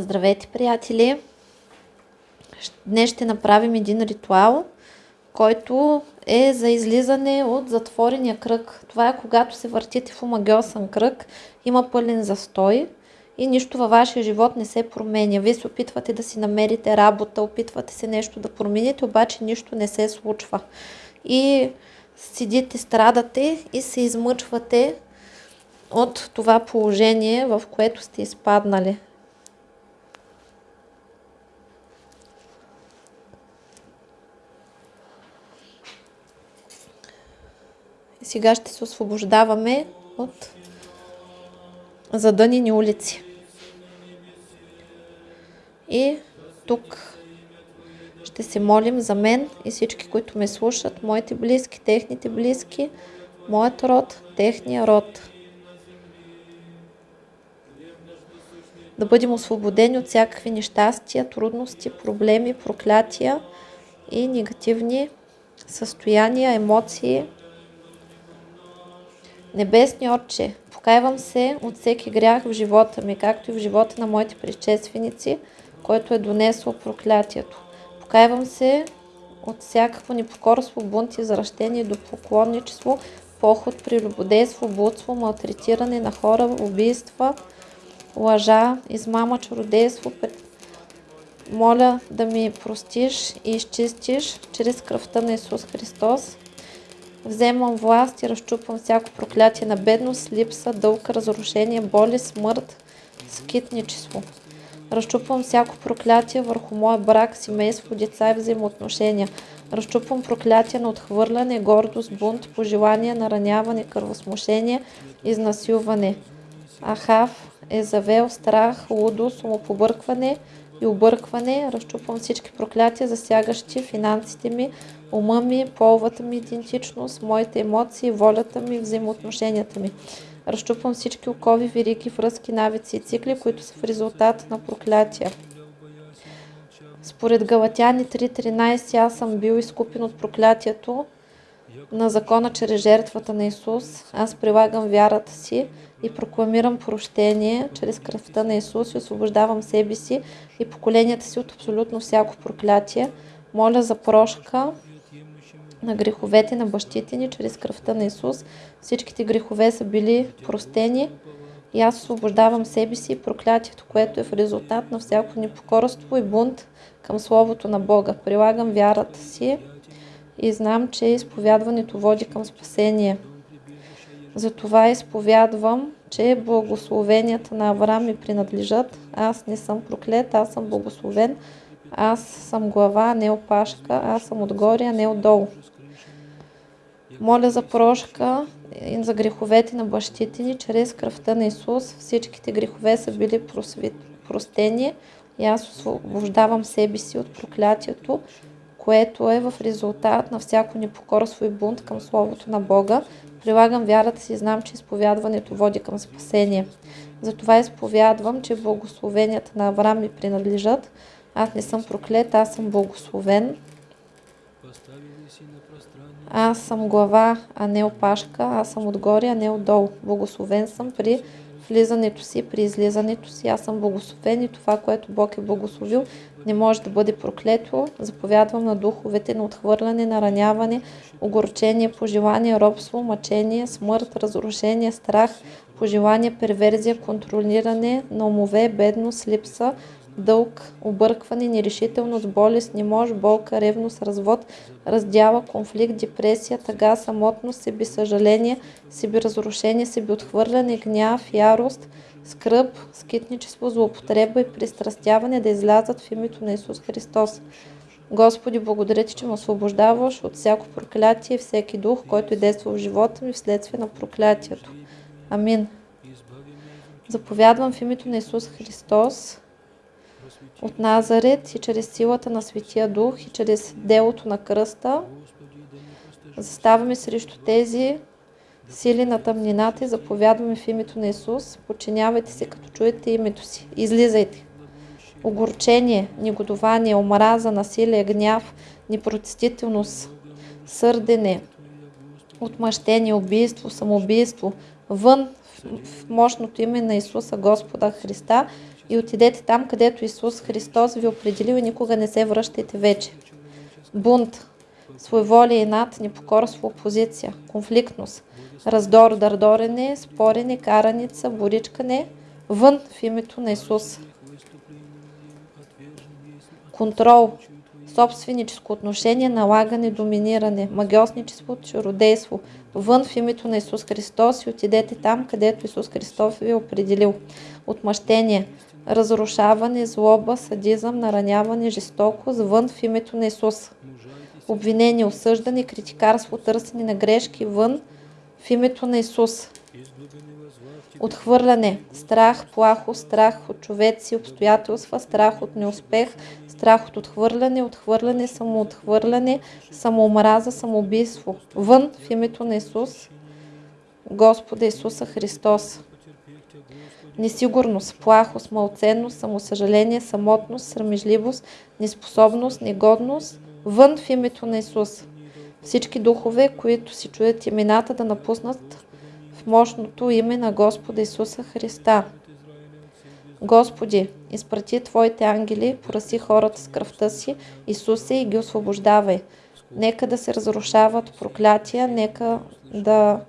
Здравейте, приятели! Днес ще направим един ритуал, който е за излизане от затворения кръг. Това е когато се въртите в омагиосен кръг, има пълен застой и нищо във вашия живот не се променя. Вие се опитвате да си намерите работа, опитвате се нещо да промените, обаче нищо не се случва. И седите, страдате и се измъчвате от това положение, в което сте изпаднали. И сега ще се освобождаваме от задънени улици. И тук ще се молим за мен и всички, които ме слушат, моите близки, техните близки, моят род, техния род. Да бъдем освободени от всякакви нещастия, трудности, проблеми, проклятия и негативни състояния, емоции. Небесни Отче, покайвам се от всеки грях в живота ми, както и в живота на моите предшественици, който е донесло проклятието. Покайвам се от всякакво непокорство, бунт, извращение, до поклонничество, поход, прелюбодейство, блудство, малтретиране на хора, убийства, лъжа, измама, чародейство. Моля да ми простиш и изчистиш чрез кръвта на Исус Христос. Вземам власт и разчупвам всяко проклятие на бедност, липса, дълг, разрушение, боли, смърт, скитничество. Разчупвам всяко проклятие върху моя брак, семейство, деца и взаимоотношения. Разчупвам проклятие на отхвърляне, гордост, бунт, пожелание, нараняване, кръвосмушение, изнасилване. Ахав, Езавел, страх, лудост, умопобъркване и объркване. Разчупвам всички проклятия, засягащи финансите ми, ума ми, половата ми идентичност, моите емоции, волята ми, взаимоотношенията ми. Разчупвам всички окови, вериги, връзки, навици и цикли, които са в резултат на проклятия. Според Галатяни 3.13 аз съм бил изкупен от проклятието на закона чрез жертвата на Исус. Аз прилагам вярата си и прокламирам прощение чрез кръвта на Исус и освобождавам себе си и поколенията си от абсолютно всяко проклятие. Моля за прошка на греховете на бащите ни чрез кръвта на Исус. Всичките грехове са били простени и аз освобождавам себе си и проклятието, което е в резултат на всяко непокорство и бунт към Словото на Бога. Прилагам вярата си и знам, че изповядването води към спасение. Затова изповядвам, че благословенията на Авраам ми принадлежат. Аз не съм проклет, аз съм благословен. Аз съм глава, не опашка. Аз съм отгоре, а не отдолу. Моля за прошка и за греховете на бащите ни чрез кръвта на Исус. Всичките грехове са били просвет, простени и аз освобождавам себе си от проклятието, което е в резултат на всяко непокорство и бунт към Словото на Бога. Прилагам вярата си и знам, че изповядването води към спасение. Затова изповядвам, че благословенията на Авраам ми принадлежат. Аз не съм проклет, аз съм благословен. Аз съм глава, а не опашка. Аз съм отгоре, а не отдолу. Благословен съм при влизането си, при излизането си. Аз съм благословен и това, което Бог е благословил, не може да бъде проклето. Заповядвам на духовете на отхвърляне, нараняване, огорчение, пожелание, робство, мъчение, смърт, разрушение, страх, пожелание, перверзия, контролиране на умове, бедност, липса, дълг, объркване, нерешителност, болест, немощ, болка, ревност, развод, раздяла, конфликт, депресия, тъга, самотност, себесъжаление, себеразрушение, себеотхвърляне, гняв, ярост, скръп, скитничество, злоупотреба и пристрастяване да излязат в името на Исус Христос. Господи, благодаря Ти, че ме освобождаваш от всяко проклятие и всеки дух, който е действал в живота ми вследствие на проклятието. Амин. Заповядвам в името на Исус Христос от Назарет и чрез силата на Светия Дух и чрез делото на кръста. Заставаме срещу тези сили на тъмнината и заповядваме в името на Исус. Подчинявайте се, като чуете името си. Излизайте. Огорчение, негодование, омраза, насилие, гняв, непротестителност, сърдене, отмъщение, убийство, самоубийство, вън в мощното име на Исуса Господа Христа и отидете там, където Исус Христос ви определил и никога не се връщайте вече. Бунт, своеволие, над, непокорство, опозиция, конфликтност, раздор, дърдорене, спорене, караница, боричкане, вън в името на Исус. Контрол, собственическо отношение, налагане, доминиране, магиосничество, чародейство, вън в името на Исус Христос и отидете там, където Исус Христос ви е определил. Отмъщение, разрушаване, злоба, садизъм, нараняване, жестокост, вън в името на Исус. Обвинение, осъждане, критикарство, търсене на грешки, вън в името на Исус. Отхвърляне, страх, плахо, страх от човеци, обстоятелства, страх от неуспех, страх от отхвърляне, отхвърляне, самоотхвърляне, самоомраза, самоубийство. Вън в името на Исус, Господа Исуса Христос. Несигурност, плахост, малценност, самосъжаление, самотност, срамежливост, неспособност, негодност. Вън в името на Исус. Всички духове, които си чуят имената да напуснат в мощното име на Господа Исуса Христа. Господи, изпрати Твоите ангели, пораси хората с кръвта си, Исусе, и ги освобождавай. Нека да се разрушават проклятия, нека да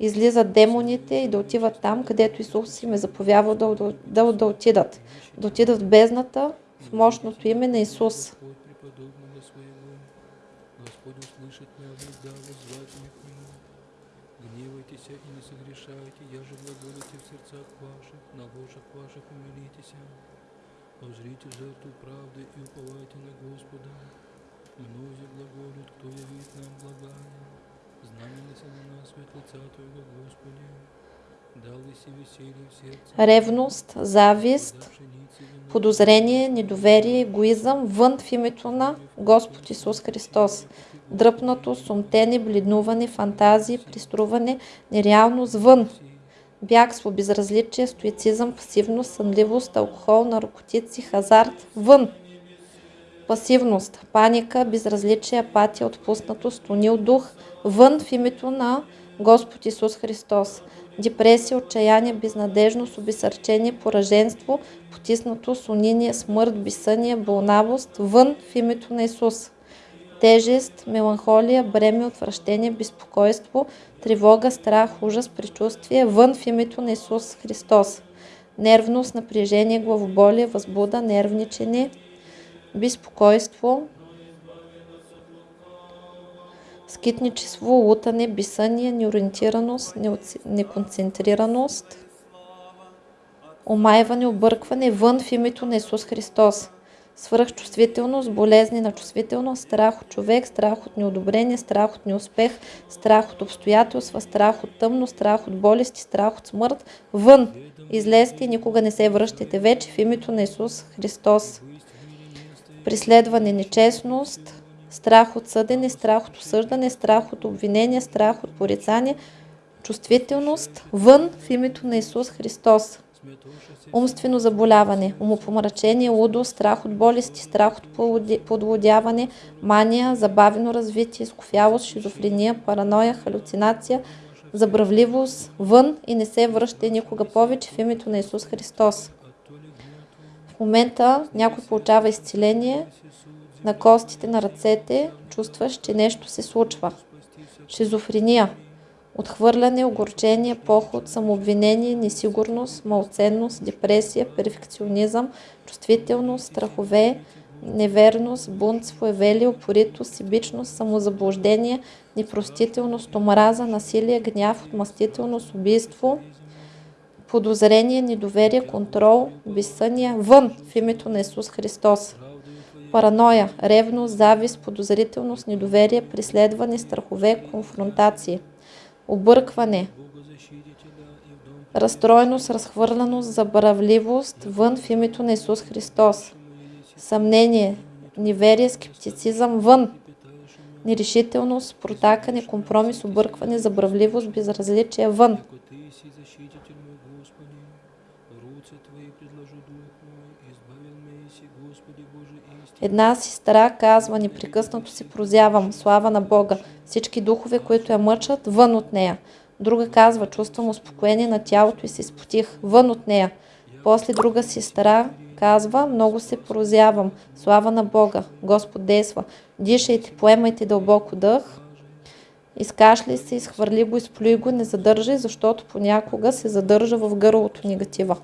излизат демоните и да отиват там, където Исус им е заповядал да, да, да, да отидат. Да отидат в бездната, в мощното име на Исус. Гневайтесь и не я же глаголите в сердцах ваших, на ложах ваших умилитесь. Озрите жертву правды и уповайте на Господа. Многие глаголют, кто явит нам благая. Ревност, завист, подозрение, недоверие, егоизъм, вън в името на Господ Исус Христос. Дръпнато, сумтене, бледнуване, фантазии, приструване, нереалност, вън. Бягство, безразличие, стоицизъм, пасивност, сънливост, алкохол, наркотици, хазарт, вън. Пасивност, паника, безразличие, апатия, отпуснатост, тонил дух, вън в името на Господ Исус Христос. Депресия, отчаяние, безнадежност, обесърчение, пораженство, потиснато, униние, смърт, безсъние, болнавост, вън в името на Исус. Тежест, меланхолия, бреме, отвращение, безпокойство, тревога, страх, ужас, предчувствие, вън в името на Исус Христос. Нервност, напрежение, главоболие, възбуда, нервничене, безпокойство, скитничество, лутане, бисъние, неориентираност, неконцентрираност, омайване, объркване, вън в името на Исус Христос. Свръхчувствителност, болезни на чувствителност, страх от човек, страх от неодобрение, страх от неуспех, страх от обстоятелства, страх от тъмно, страх от болести, страх от смърт. Вън! Излезте и никога не се връщайте вече в името на Исус Христос. Преследване, нечестност, страх от съдене, страх от осъждане, страх от обвинение, страх от порицание, чувствителност, вън в името на Исус Христос. Умствено заболяване, умопомрачение, лудост, страх от болести, страх от подлудяване, мания, забавено развитие, скофялост, шизофрения, параноя, халюцинация, забравливост, вън и не се връщай никога повече в името на Исус Христос. Момента някой получава изцеление на костите на ръцете, чувстваш, че нещо се случва. Шизофрения, отхвърляне, огорчение, поход, самообвинение, несигурност, малценност, депресия, перфекционизъм, чувствителност, страхове, неверност, бунт, своевелие, упоритост, себичност, самозаблуждение, непростителност, омраза, насилие, гняв, отмъстителност, убийство, подозрение, недоверие, контрол, безсъние, вън в името на Исус Христос. параноя, ревност, завист, подозрителност, недоверие, преследване, страхове, конфронтации, объркване, разстроеност, разхвърляност, забравливост, вън в името на Исус Христос, съмнение, неверие, скептицизъм, вън, нерешителност, протакане, компромис, объркване, забравливост, безразличие, вън. Ако Ты си защититель мой, Господи, в руце Твои предложу дух мой, избавил ме си, Господи Боже, истина. Една сестра казва, непрекъснато си прозявам, слава на Бога, всички духове, които я мъчат, вън от нея. Друга казва, чувствам успокоение на тялото и се спотих, вън от нея. После друга сестра казва, много се прозявам, слава на Бога, Господ действа. Дишайте, поемайте дълбоко дъх, изкашляй се, изхвърли го, изплюй го, не задържай, защото понякога се задържа в гърлото негатива.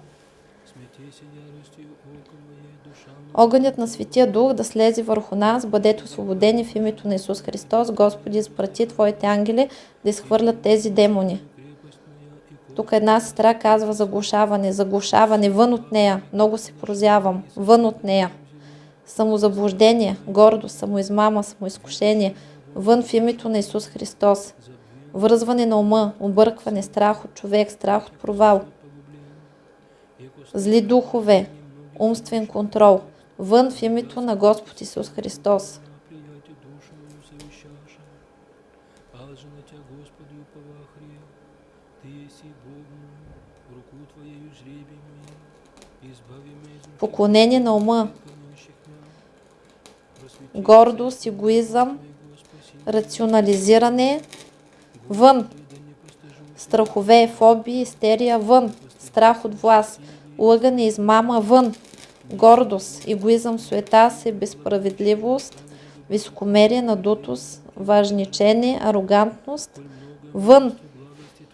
Огънят на Светия Дух да слезе върху нас, бъдете освободени в името на Исус Христос. Господи, изпрати Твоите ангели да изхвърлят тези демони. Тук една сестра казва заглушаване, заглушаване, вън от нея. Много се прозявам, вън от нея. Самозаблуждение, гордост, самоизмама, самоизкушение, вън в името на Исус Христос. Връзване на ума, объркване, страх от човек, страх от провал. Зли духове, умствен контрол. Вън в името на Господ Исус Христос. Поклонение на ума, гордост, егоизъм, рационализиране, вън. Страхове, фобии, истерия, вън. Страх от власт, лъгане, измама, вън. Гордост, егоизъм, суета се, безсправедливост, високомерие, надутост, важничение, арогантност, вън. И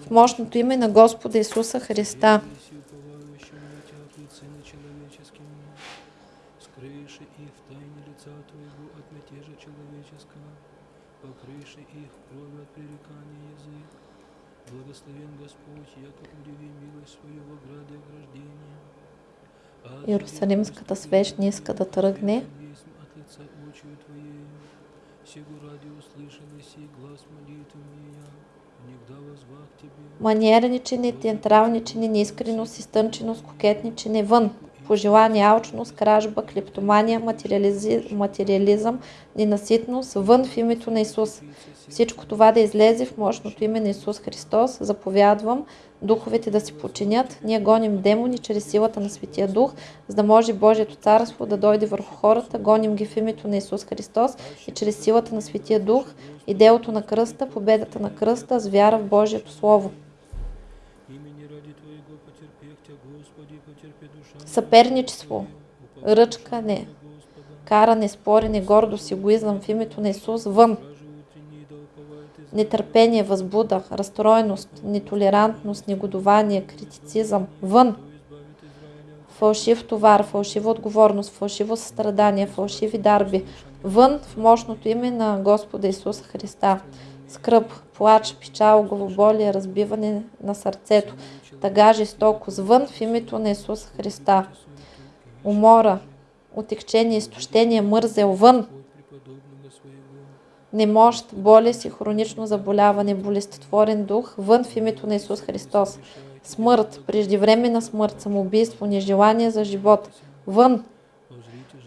В мощното име на Господа Исуса Христа. Скрыши их кровью от пререкания язык. Благословен Господь, яко удиви милость свою в ограде ограждения. Иерусалимската свеж не иска да тръгне. Маниерничене, театралничене, неискреност, изтънченост, кокетничене, вън. Пожелание, алчност, кражба, клептомания, материализъм, ненаситност, вън в името на Исус. Всичко това да излезе в мощното име на Исус Христос. Заповядвам духовете да се подчинят. Ние гоним демони чрез силата на Светия Дух, за да може Божието царство да дойде върху хората. Гоним ги в името на Исус Христос и чрез силата на Светия Дух и делото на кръста, победата на кръста с вяра в Божието Слово. Съперничество, ръчкане, каране, спорене, гордост, егоизъм в името на Исус вън. Нетърпение, възбуда, разстроеност, нетолерантност, негодование, критицизъм вън. Фалшив товар, фалшива отговорност, фалшиво състрадание, фалшиви дарби. Вън в мощното име на Господа Исуса Христа. Скръп, плач, печал, главоболие, разбиване на сърцето, тъга, жестокост. Вън в името на Исуса Христа. Умора, отекчение, изтощение, мързел. Вън. Немощ, болест и хронично заболяване, болестотворен дух, вън в името на Исус Христос. Смърт, преждевременна смърт, самоубийство, нежелание за живот, вън.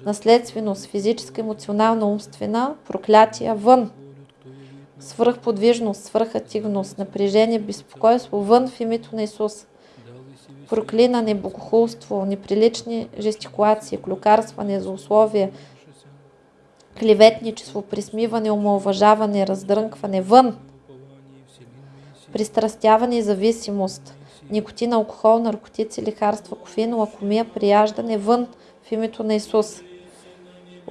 Наследственост, физическа, емоционална, умствена, проклятия, вън. Свръхподвижност, свръхактивност, напрежение, безпокойство, вън в името на Исус. Проклинане, богохулство, неприлични жестикулации, клюкарстване, злословие, клеветничество, присмиване, омалважаване, раздрънкване, вън. Пристрастяване и зависимост, никотин, алкохол, наркотици, лекарства, кофеин, лакомия, прияждане вън в името на Исус.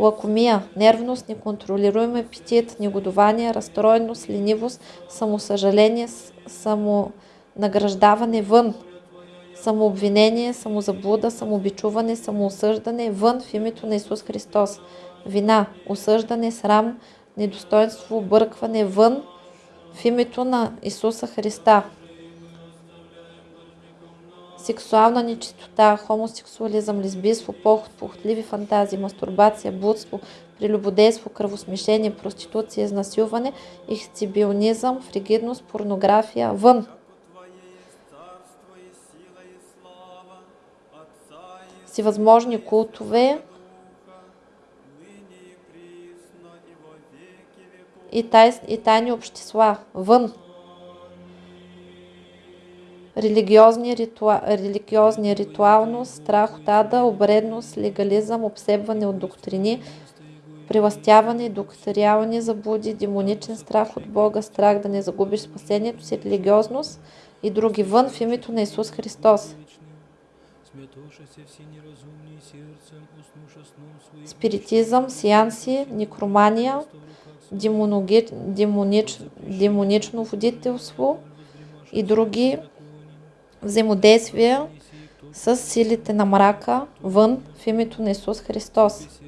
Лакомия, нервност, неконтролируем апетит, негодование, разстроеност, ленивост, самосъжаление, самонаграждаване вън. Самообвинение, самозаблуда, самобичуване, самоосъждане вън в името на Исус Христос. Вина, осъждане, срам, недостоинство, объркване вън в името на Исуса Христа. сексуална нечистота, хомосексуализъм, лесбийство, поход, похотливи фантазии, мастурбация, блудство, прелюбодейство, кръвосмешение, проституция, изнасилване, ехцибионизъм, фригидност, порнография, вън. Всевъзможни култове и, тай, и тайни общества, вън религиозни, ритуа, религиозни ритуалност, страх от ада, обредност, легализъм, обсебване от доктрини, приластяване, докториални заблуди, демоничен страх от Бога, страх да не загубиш спасението си, религиозност и други вън в името на Исус Христос. Спиритизъм, сеанси, некромания, демонич, демонично водителство и други взаимодействия с силите на мрака вън в името на Исус Христос.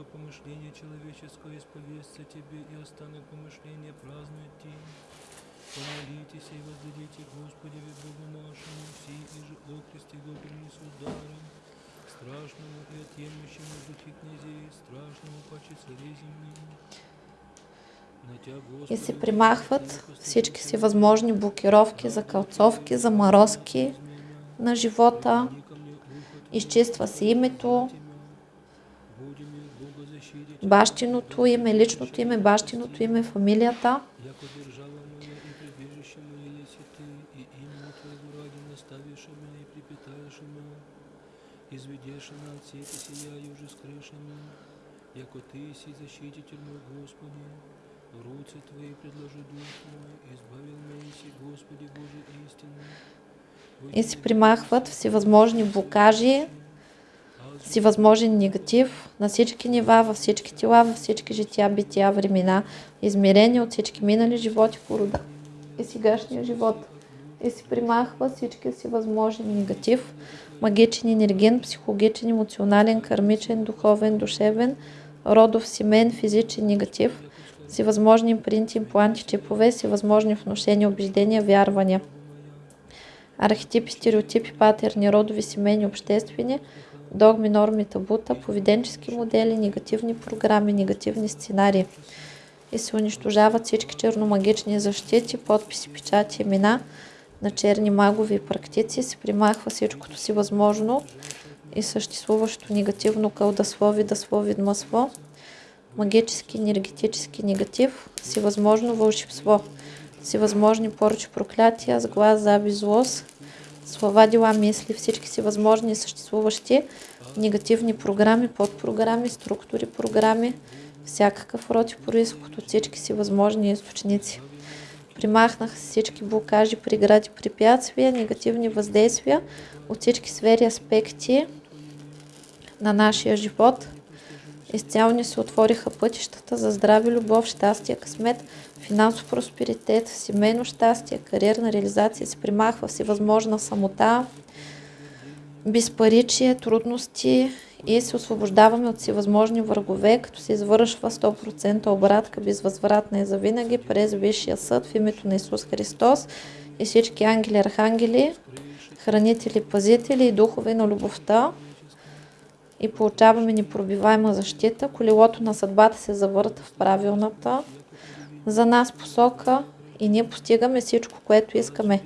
Яко помышление человеческое исповестся тебе, и останок помышления празднует ти. Помолитесь и воздадите Господи Богу нашему, все и же окрести го принесу даром, страшному и отъемлющему духи князей, страшному паче царей земли. И се примахват всички си възможни блокировки, закълцовки, заморозки на живота. Изчиства се името, бащиното име, личното име, бащиното име, фамилията. изведешь на от сети сияю уже скрышами, яко Ты си Господи, в руце. И се примахват всевъзможни блокажи, всевъзможен негатив на всички нива, във всички тела, във всички жития, бития, времена, измерения от всички минали животи по рода и сегашния живот. И се примахва всички си възможен негатив, магичен, енерген, психологичен, емоционален, кармичен, духовен, душевен, родов, семен, физичен, негатив, всевъзможни импринти, импланти, чипове, всевъзможни вношения, убеждения, вярвания. Архетипи, стереотипи, патерни, родови, семейни, обществени, догми, норми, табута, поведенчески модели, негативни програми, негативни сценарии. И се унищожават всички черномагични защити, подписи, печати, имена, на черни магови практици се примахва всичкото си възможно и съществуващо негативно кълдаслови, даслови, масло, магически, енергетически негатив, всевъзможно вълшебство, всевъзможни порчи, проклятия, сглаз, заби, злост, слова, дела, мисли, всички си възможни съществуващи негативни програми, подпрограми, структури, програми, всякакъв род и происход от всички си възможни източници. Примахнах всички блокажи, прегради, препятствия, негативни въздействия от всички сфери, аспекти на нашия живот. Изцяло ни се отвориха пътищата за здраве, любов, щастие, късмет, финансов просперитет, семейно щастие, кариерна реализация, се примахва всевъзможна самота, безпаричие, трудности и се освобождаваме от всевъзможни врагове, като се извършва 100% обратка безвъзвратна и завинаги през Висшия съд в името на Исус Христос и всички ангели, архангели, хранители, пазители и духове на любовта и получаваме непробиваема защита. Колелото на съдбата се завърта в правилната за нас посока и ние постигаме всичко, което искаме.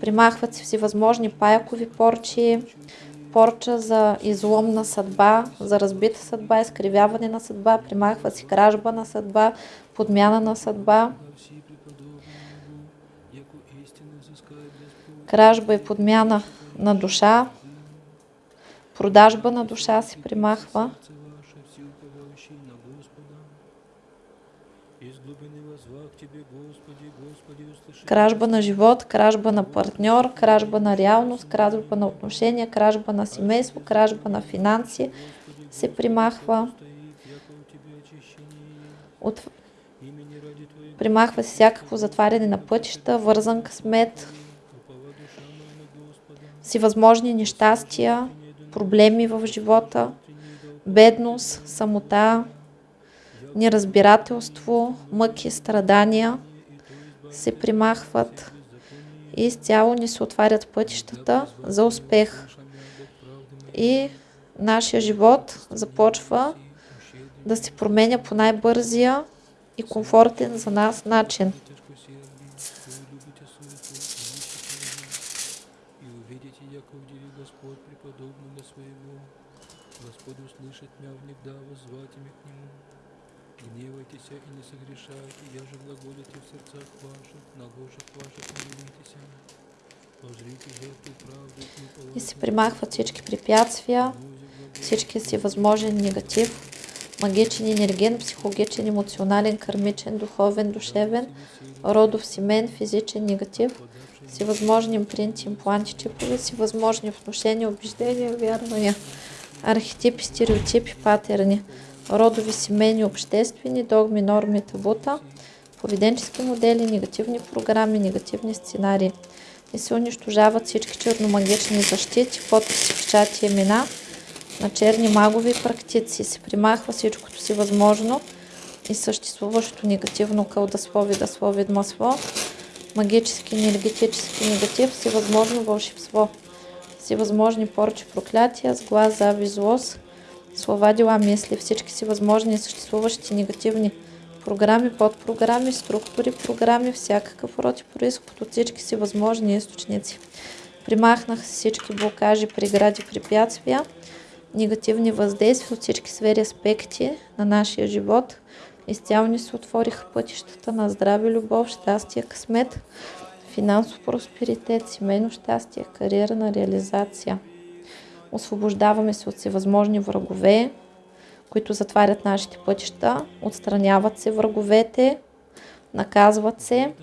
Примахват се всевъзможни паякови порчи, порча за изломна съдба, за разбита съдба, изкривяване на съдба, примахва си кражба на съдба, подмяна на съдба. Кражба и подмяна на душа, продажба на душа се примахва. Кражба на живот, кражба на партньор, кражба на реалност, кражба на отношения, кражба на семейство, кражба на финанси се примахва. От... Примахва се всякакво затваряне на пътища, вързан късмет, всевъзможни нещастия, проблеми в живота, бедност, самота, неразбирателство, мъки, страдания се примахват и изцяло ни се отварят пътищата за успех. И нашия живот започва да се променя по най-бързия и комфортен за нас начин. Господь услышит мя внегда воззвать ими к Нему. Гневайтесь и не согрешайте, я же глаголите в сердцах ваших, на ложах ваших правды и се примахват всички препятствия, всички си възможен негатив, магичен, енерген, психологичен, емоционален, кармичен, духовен, душевен, родов, семен, физичен, негатив, всевъзможни импринти, импланти, чипове, всевъзможни внушения, убеждения, вярвания, архетипи, стереотипи, патерни, родови, семейни, обществени, догми, норми, табута, поведенчески модели, негативни програми, негативни сценарии. И се унищожават всички черномагични защити, подписи, печати, имена на черни магови практици. Се примахва всичкото си възможно и съществуващото негативно кълдасло, видасло, видмасло, магически, енергетически негатив, всевъзможно вълшебство, всевъзможни порчи, проклятия, сглаз, зави, злост, слова, дела, мисли, всички си възможни съществуващи негативни програми, подпрограми, структури, програми, всякакъв род и происход от всички си възможни източници. Примахнаха се всички блокажи, прегради, препятствия, негативни въздействия от всички сфери аспекти на нашия живот. Изцяло ни се отвориха пътищата на здраве, любов, щастие, късмет, финансов просперитет, семейно щастие, кариерна реализация. Освобождаваме се от всевъзможни врагове, които затварят нашите пътища, отстраняват се враговете, наказват се.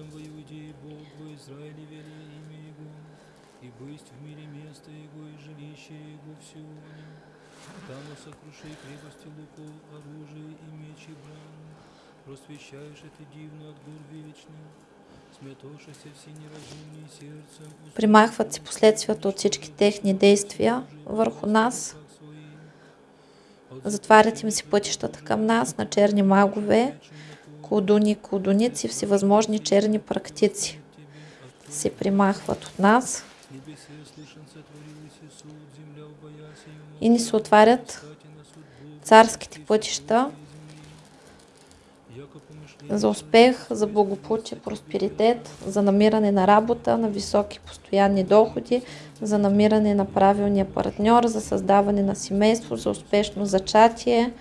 Просвещаешь это дивно от гор вечных, примахват се последствията от всички техни действия върху нас, затварят им се пътищата към нас на черни магове, колдуни, колдуници, всевъзможни черни практици. Се примахват от нас. И ни се отварят царските пътища за успех, за благополучие, просперитет, за намиране на работа, на високи постоянни доходи, за намиране на правилния партньор, за създаване на семейство, за успешно зачатие,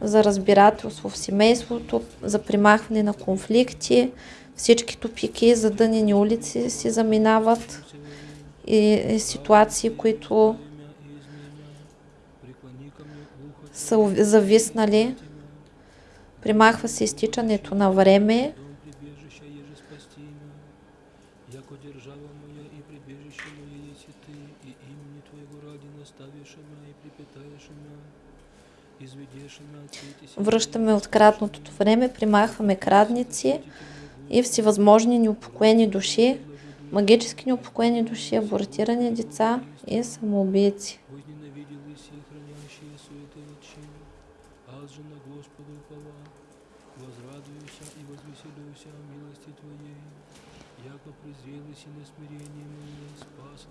за разбирателство в семейството, за примахване на конфликти, всички тупики, задънени улици си заминават и, ситуации, които са зависнали. Примахва се изтичането на време, връщаме от краднатото време, примахваме крадници и всевъзможни неупокоени души, магически неупокоени души, абортирани деца и самоубийци.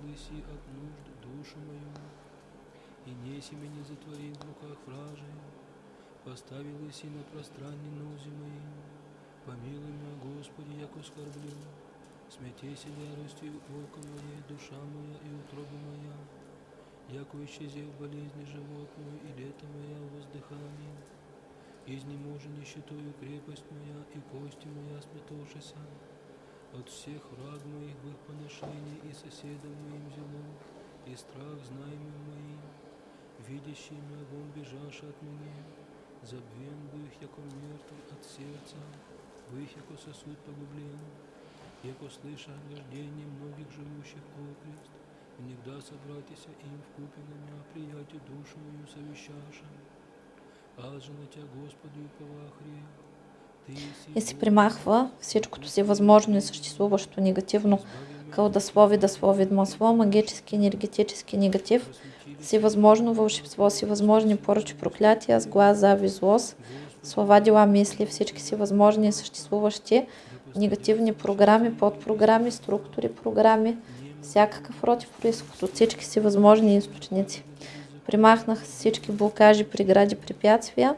Спаслась и от нужд душу мою, и неси меня затворил в руках вражей, поставилась и на пространне нозе моей, помилуй меня, Господи, яко скорблю, смятейся яростью око мое, душа моя и утроба моя, яко исчезев болезни животную и лето моя в воздыхании, изнеможенищетою крепость моя и кости моя сметошися, от всех враг моих в их поношении и соседов моим зело, и страх знаемым моим, видящий вон бежашь от меня, забвен бы их, яко мертв от сердца, в их, яко сосуд погублен, яко слыша рождение многих живущих окрест, Внегда собратися им в купе на меня, приятель душу мою совещаша. Аз же на Тя, Господи, уповах грех. Ты си И се примахва всичкото си възможно и съществуващо негативно. Кълдасло, видасло, видмасло, магически, енергетически негатив, си възможно вълшебство, си възможни поръчи, проклятия, сглаз, зави, злост, слова, дела, мисли, всички си възможни и съществуващи негативни програми, подпрограми, структури, програми, всякакъв род и происход от всички си възможни източници. Примахнах всички блокажи, прегради, препятствия,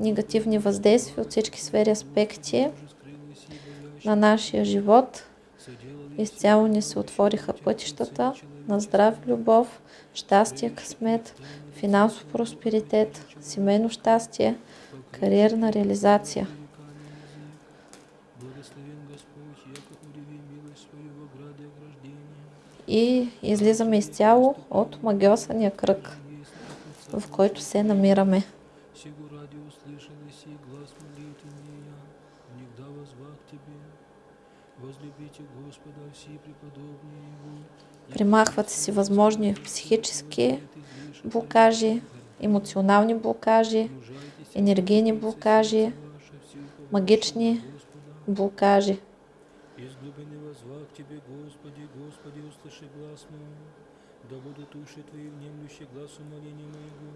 негативни въздействия от всички сфери аспекти на нашия живот. Изцяло ни се отвориха пътищата на здрав любов, щастие, късмет, финансов просперитет, семейно щастие, кариерна реализация. И излизаме изцяло от магиосания кръг, в който се намираме. Примахват се всевъзможни психически блокажи, емоционални блокажи, енергийни блокажи, магични блокажи. Глаз. Да будут уши Твои внемлющие глазу моления моего.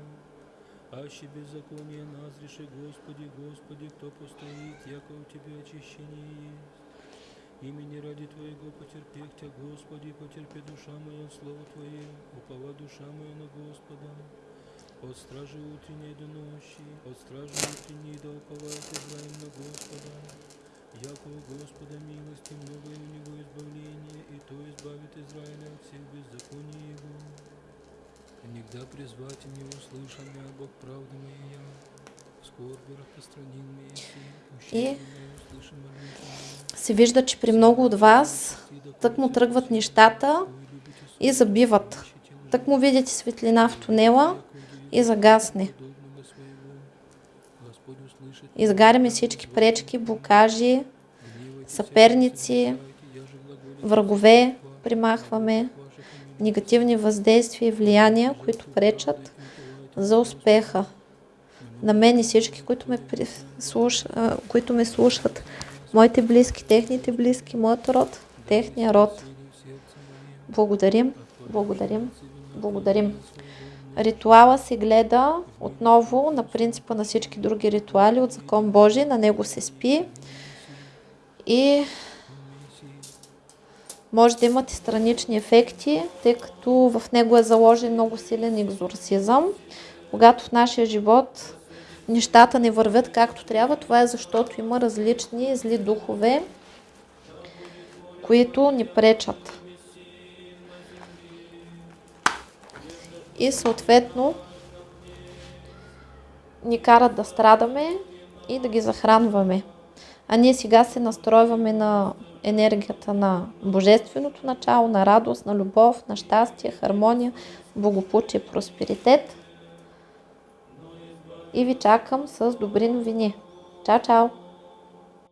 Аще беззаконие назреши, Господи, Господи, кто постоит, яко у Тебя очищение есть. Имени ради Твоего потерпех Тя, Господи, потерпи душа моя слово Твое, упова душа моя на Господа. От стражи утренней до ночи, от стражи утренней да уповает Израиль на Господа. Яко у Господа милости много и у Него избавление, и то избавит Израиля от всех беззаконий Его. Нигда призвать не услышан я, Бог правды моя, И- Се вижда, че при много от вас тък му тръгват нещата и забиват. Тък му видите светлина в тунела и загасне. Изгаряме всички пречки, блокажи, съперници, врагове, примахваме негативни въздействия и влияния, които пречат за успеха. На мен и всички, които ме, слуш... които ме слушат, моите близки, техните близки, моят род, техния род. Благодарим, благодарим, благодарим. Ритуала се гледа отново на принципа на всички други ритуали от закон Божий, на него се спи и може да имате странични ефекти, тъй като в него е заложен много силен екзорсизъм. Когато в нашия живот нещата не вървят както трябва, това е защото има различни зли духове, които ни пречат. И съответно ни карат да страдаме и да ги захранваме. А ние сега се настройваме на енергията на божественото начало, на радост, на любов, на щастие, хармония, благополучие, просперитет. И ви чакам с добри новини. Чао, чао!